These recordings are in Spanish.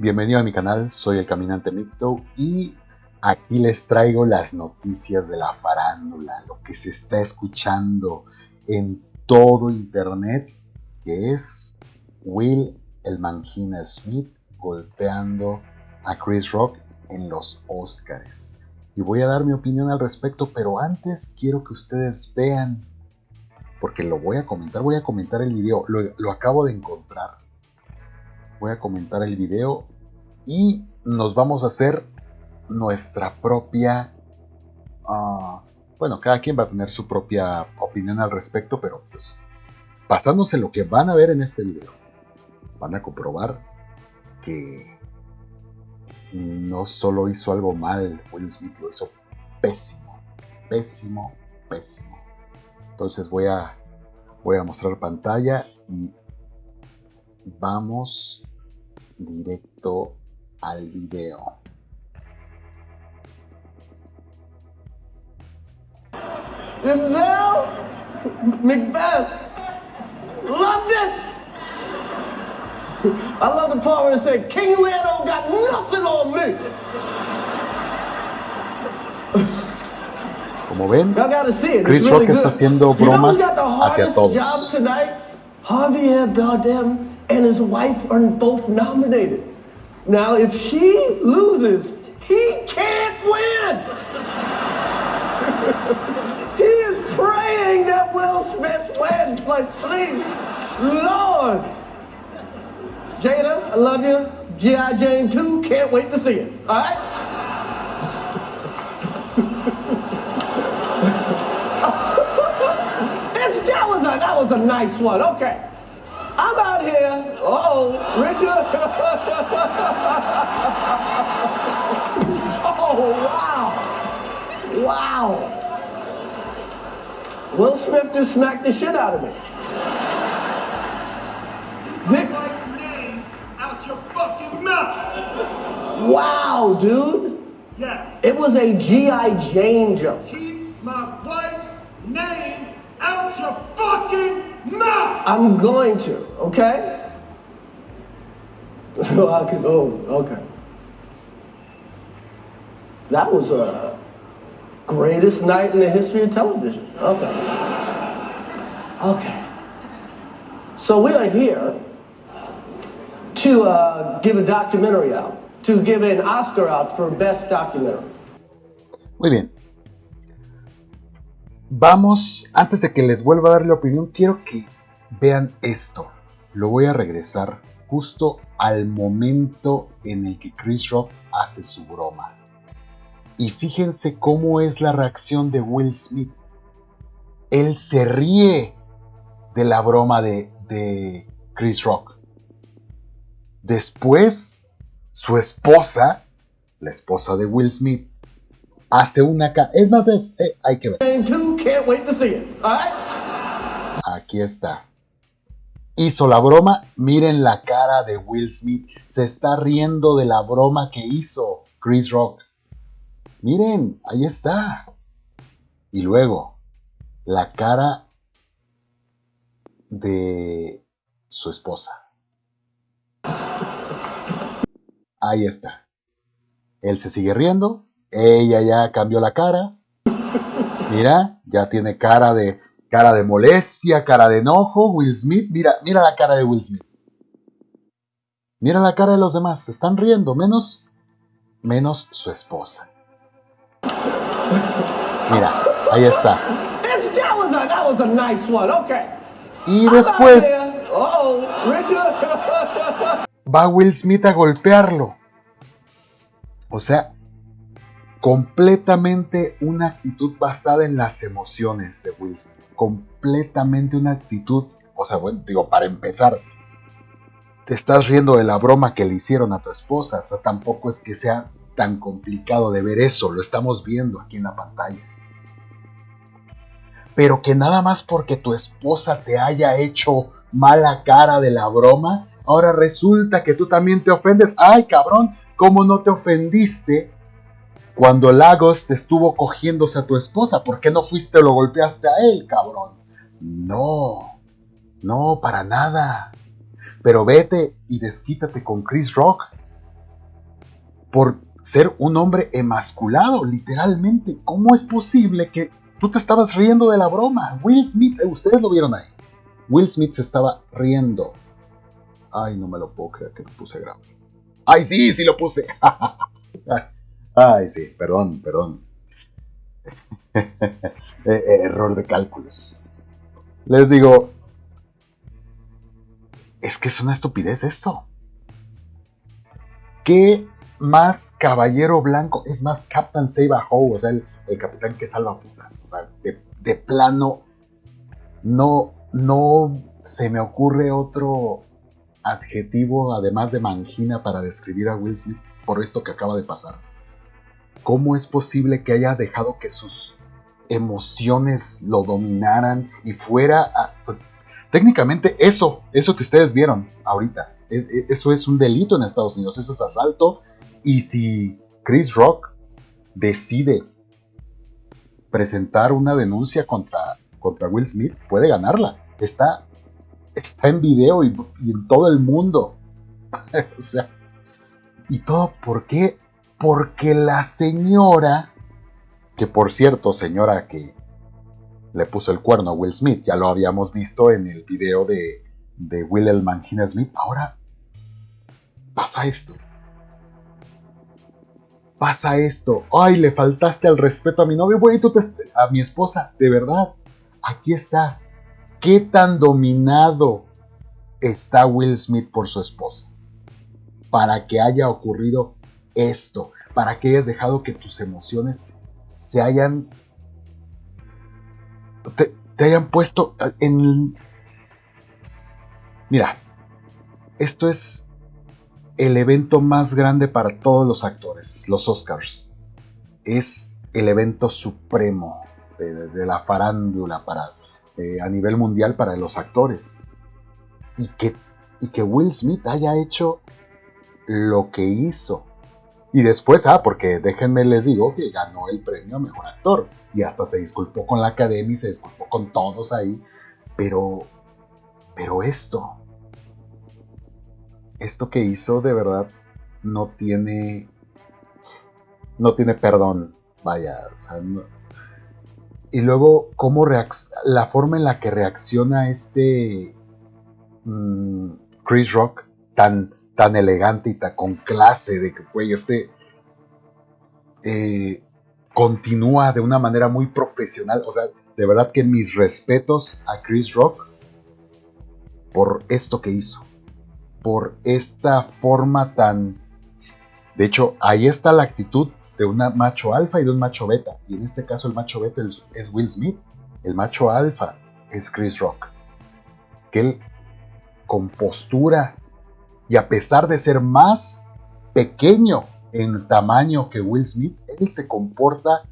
Bienvenido a mi canal, soy el Caminante Micto y aquí les traigo las noticias de la farándula, lo que se está escuchando en todo internet, que es Will el Mangina Smith golpeando a Chris Rock en los Oscars. Y voy a dar mi opinión al respecto, pero antes quiero que ustedes vean, porque lo voy a comentar, voy a comentar el video, lo, acabo de encontrar. Voy a comentar el video y nos vamos a hacer nuestra propia... Ah, bueno, cada quien va a tener su propia opinión al respecto, pero pues basándose en lo que van a ver en este video, van a comprobar que no solo hizo algo mal, Will Smith lo hizo pésimo, pésimo, pésimo. Entonces voy a, voy a mostrar pantalla y vamos directo al video. Denzel Macbeth loved it. I love the part where it said, King Lear don't got nothing on me. Como ven, Chris Rock está haciendo bromas hacia todos. Tonight? Javier Bardem and his wife are both nominated. Now, if she loses, he can't win. he is praying that Will Smith wins. Like, please, Lord. Jada, I love you. G.I. Jane 2, can't wait to see it. All right? that was a nice one. Okay. I'm out here. Uh-oh, Richard. oh, wow. Wow. Will Smith just smacked the shit out of me. Dick. name out your fucking mouth. Wow, dude. Yeah. It was a G.I. Jane joke. Keep my wife's name out your fucking mouth. I'm going to, okay? I can, oh, okay. That was a greatest night in the history of television. Okay. Okay. So we are here to uh, give a documentary out. to give an Oscar out for Best Documentary. Muy bien. Vamos, antes de que les vuelva a dar la opinión, quiero que vean esto. Lo voy a regresar justo al momento en el que Chris Rock hace su broma. Y fíjense cómo es la reacción de Will Smith. Él se ríe de la broma de, de Chris Rock. Después su esposa, la esposa de Will Smith, hace una... Es más, es, eh, hay que ver. Aquí está. Hizo la broma. Miren la cara de Will Smith. Se está riendo de la broma que hizo Chris Rock. Miren, ahí está. Y luego, la cara de su esposa. Ahí está. Él se sigue riendo. Ella ya cambió la cara. Mira, ya tiene cara de cara de molestia, cara de enojo. Will Smith, mira, mira la cara de Will Smith. Mira la cara de los demás, se están riendo, menos menos su esposa. Mira, ahí está. Y después va Will Smith a golpearlo. O sea, completamente una actitud basada en las emociones de Smith. Completamente una actitud, o sea, bueno, digo, para empezar, te estás riendo de la broma que le hicieron a tu esposa. O sea, tampoco es que sea tan complicado de ver eso, lo estamos viendo aquí en la pantalla. Pero que nada más porque tu esposa te haya hecho mala cara de la broma, Ahora resulta que tú también te ofendes. Ay, cabrón, ¿cómo no te ofendiste cuando Lagos te estuvo cogiéndose a tu esposa? ¿Por qué no fuiste o lo golpeaste a él, cabrón? No, no, para nada. Pero vete y desquítate con Chris Rock. por ser un hombre emasculado, literalmente. ¿Cómo es posible que tú te estabas riendo de la broma? Will Smith, eh, ustedes lo vieron ahí. Will Smith se estaba riendo. Ay, no me lo puedo creer que lo puse. Ay, sí, sí lo puse. Ay, sí, perdón, perdón. Eh, eh, error de cálculos. Les digo, es que es una estupidez esto. ¿Qué más caballero blanco? Es más Captain Save a Ho, o sea, el, capitán que salva putas. O sea, de, plano, no, no se me ocurre otro adjetivo además de mangina para describir a Will Smith por esto que acaba de pasar. ¿Cómo es posible que haya dejado que sus emociones lo dominaran y fuera a, técnicamente eso, eso que ustedes vieron ahorita, eso es un delito en Estados Unidos, eso es asalto y si Chris Rock decide presentar una denuncia contra, contra Will Smith, puede ganarla. Está, está en video y en todo el mundo. o sea, ¿y todo por qué? Porque la señora que por cierto, señora que le puso el cuerno a Will Smith, ya lo habíamos visto en el video de, de Will el Smith, ahora pasa esto. Pasa esto. Ay, le faltaste al respeto a mi novio, güey, a mi esposa, de verdad. Aquí está. ¿Qué tan dominado está Will Smith por su esposa? Para que haya ocurrido esto, para que hayas dejado que tus emociones se hayan te, hayan puesto en mira esto es el evento más grande para todos los actores los Oscars. Es el evento supremo de, la farándula para eh, a nivel mundial para los actores. Y que y que Will Smith haya hecho lo que hizo y después, ah, porque déjenme les digo que ganó el premio a mejor actor. Y hasta se disculpó con la academia y se disculpó con todos ahí. Pero, pero esto, esto que hizo de verdad no tiene, no tiene perdón. Vaya, y luego, cómo la forma en la que reacciona este mm, Chris Rock tan tan elegante y tan con clase, de que, güey, este eh, continúa de una manera muy profesional. O sea, de verdad que mis respetos a Chris Rock por esto que hizo, por esta forma tan... De hecho, ahí está la actitud de un macho alfa y de un macho beta. Y en este caso el macho beta es Will Smith. El macho alfa es Chris Rock. Que él con postura y a pesar de ser más pequeño en tamaño que Will Smith, él se comporta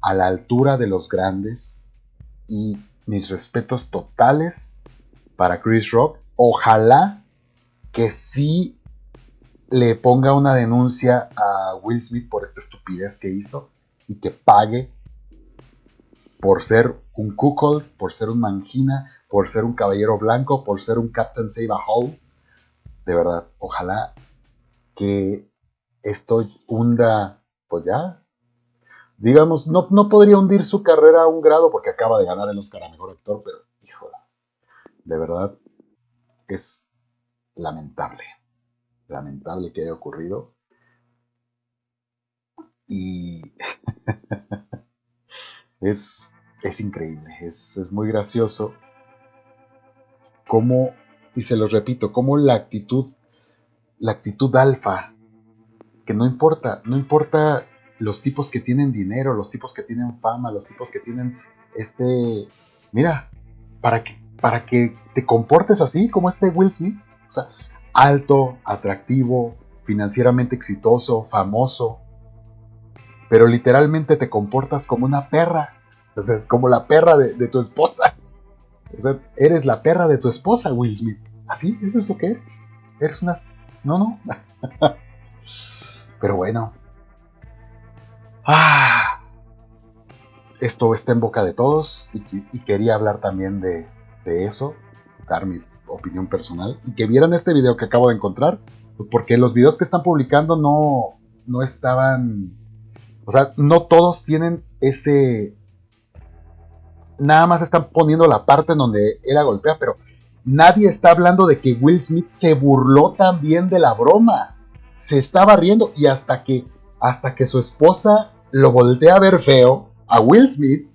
a la altura de los grandes y mis respetos totales para Chris Rock. Ojalá que sí le ponga una denuncia a Will Smith por esta estupidez que hizo y que pague por ser un cuckold, por ser un mangina, por ser un caballero blanco, por ser un Captain Save a Hole de verdad, ojalá que esto hunda, pues ya, digamos, no, no podría hundir su carrera a un grado porque acaba de ganar el Oscar a Mejor Actor, pero, híjole, de verdad, es lamentable, lamentable que haya ocurrido. Y es, es increíble, es, es muy gracioso cómo y se los repito, como la actitud, la actitud alfa, que no importa, no importa los tipos que tienen dinero, los tipos que tienen fama, los tipos que tienen este, mira, para que, para que te comportes así como este Will Smith, o sea, alto, atractivo, financieramente exitoso, famoso, pero literalmente te comportas como una perra, o sea, es como la perra de tu esposa. O sea, eres la perra de tu esposa, Will Smith. Así, eso es lo que eres. Eres unas... No, no. Pero bueno. Ah, esto está en boca de todos y, quería hablar también de, de, eso, dar mi opinión personal y que vieran este video que acabo de encontrar, porque los videos que están publicando no, no estaban, o sea, no todos tienen ese, nada más están poniendo la parte en donde la golpea, pero nadie está hablando de que Will Smith se burló también de la broma. Se estaba riendo y hasta que, hasta que su esposa lo voltea a ver feo a Will Smith,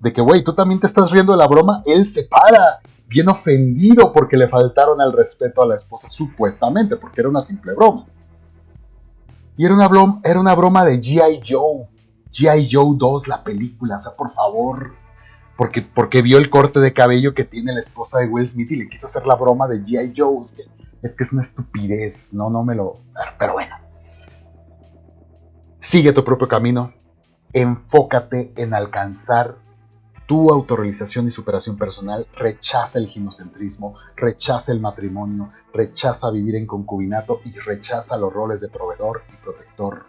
de que, güey, tú también te estás riendo de la broma, él se para, bien ofendido porque le faltaron al respeto a la esposa, supuestamente, porque era una simple broma. Y era una, broma, era una broma de G.I. Joe, G.I. Joe 2, la película, o sea, por favor, porque, porque vio el corte de cabello que tiene la esposa de Will Smith y le quiso hacer la broma de G.I. Joe. Es que, es una estupidez, no, no me lo... Pero bueno. Sigue tu propio camino. Enfócate en alcanzar tu autorrealización y superación personal. Rechaza el ginocentrismo, rechaza el matrimonio, rechaza vivir en concubinato y rechaza los roles de proveedor y protector.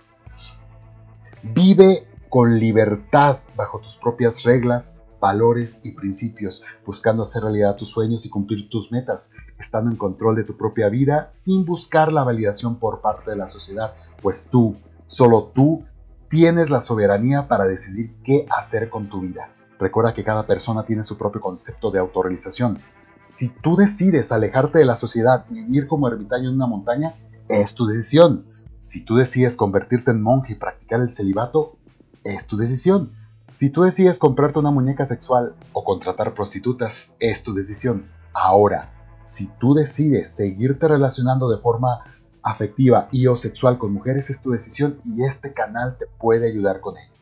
Vive con libertad bajo tus propias reglas valores y principios, buscando hacer realidad tus sueños y cumplir tus metas, estando en control de tu propia vida sin buscar la validación por parte de la sociedad, pues tú, solo tú, tienes la soberanía para decidir qué hacer con tu vida. Recuerda que cada persona tiene su propio concepto de autorrealización. Si tú decides alejarte de la sociedad y vivir como ermitaño en una montaña, es tu decisión. Si tú decides convertirte en monje y practicar el celibato, es tu decisión. Si tú decides comprarte una muñeca sexual o contratar prostitutas, es tu decisión. Ahora, si tú decides seguirte relacionando de forma afectiva y o sexual con mujeres, es tu decisión y este canal te puede ayudar con ello.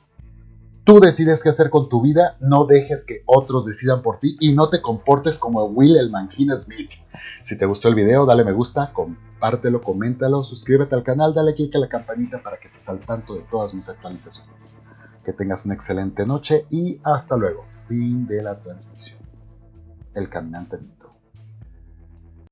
Tú decides qué hacer con tu vida, no dejes que otros decidan por ti y no te comportes como Will el Mangina Smith. Si te gustó el video, dale me gusta, compártelo, coméntalo, suscríbete al canal, dale click a la campanita para que estés al tanto de todas mis actualizaciones. Que tengas una excelente noche y hasta luego. Fin de la transmisión. El caminante